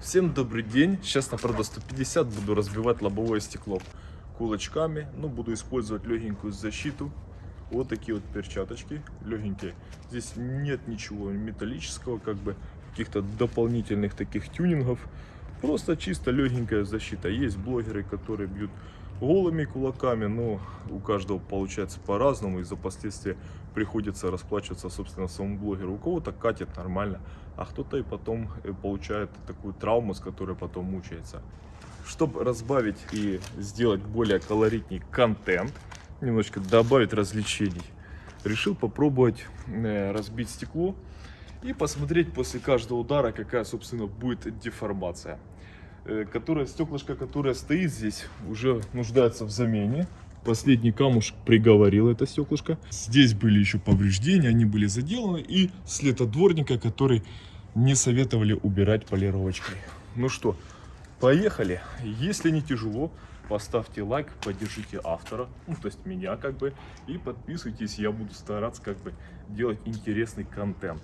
Всем добрый день. Сейчас на Prado 150 буду разбивать лобовое стекло кулачками. Ну, буду использовать легенькую защиту. Вот такие вот перчаточки, легенькие. Здесь нет ничего металлического, как бы каких-то дополнительных таких тюнингов. Просто чисто легенькая защита. Есть блогеры, которые бьют голыми кулаками, но у каждого получается по-разному, и за последствия приходится расплачиваться, собственно, самому блогеру. У кого-то катит нормально, а кто-то и потом э, получает такую травму, с которой потом мучается. Чтобы разбавить и сделать более колоритный контент, немножечко добавить развлечений, решил попробовать э, разбить стекло и посмотреть после каждого удара, какая, собственно, будет деформация. Э, Которая, стеклышко, которое стоит здесь, уже нуждается в замене. Последний камушек приговорил это стеклышко. Здесь были еще повреждения, они были заделаны. И след от дворника, который не советовали убирать полировочкой. Ну что, поехали. Если не тяжело, поставьте лайк, поддержите автора, ну то есть меня как бы. И подписывайтесь, я буду стараться как бы делать интересный контент.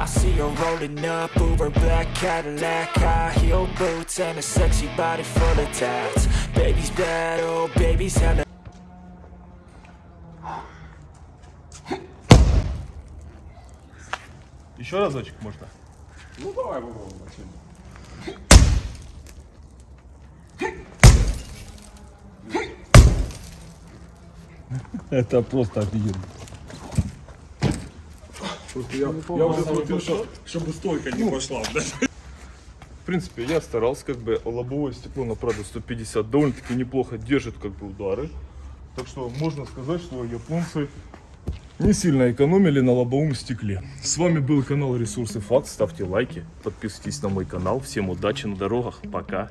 I see her rolling up, Uber black Cadillac High heel boots and a sexy body full of tats Baby's bad, oh baby's hella Еще разочек можно? Ну давай попробуем. Это просто офигенно. Я, я уже смотрю, что, чтобы стойка не пошла. Да? В принципе, я старался, как бы лобовое стекло на Prado 150 довольно-таки неплохо держит как бы удары. Так что можно сказать, что японцы не сильно экономили на лобовом стекле. С вами был канал Ресурсы Факт. Ставьте лайки, подписывайтесь на мой канал. Всем удачи на дорогах. Пока.